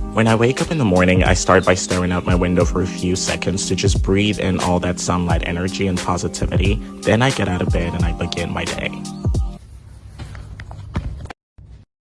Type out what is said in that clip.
When I wake up in the morning, I start by staring out my window for a few seconds to just breathe in all that sunlight energy and positivity. Then I get out of bed and I begin my day.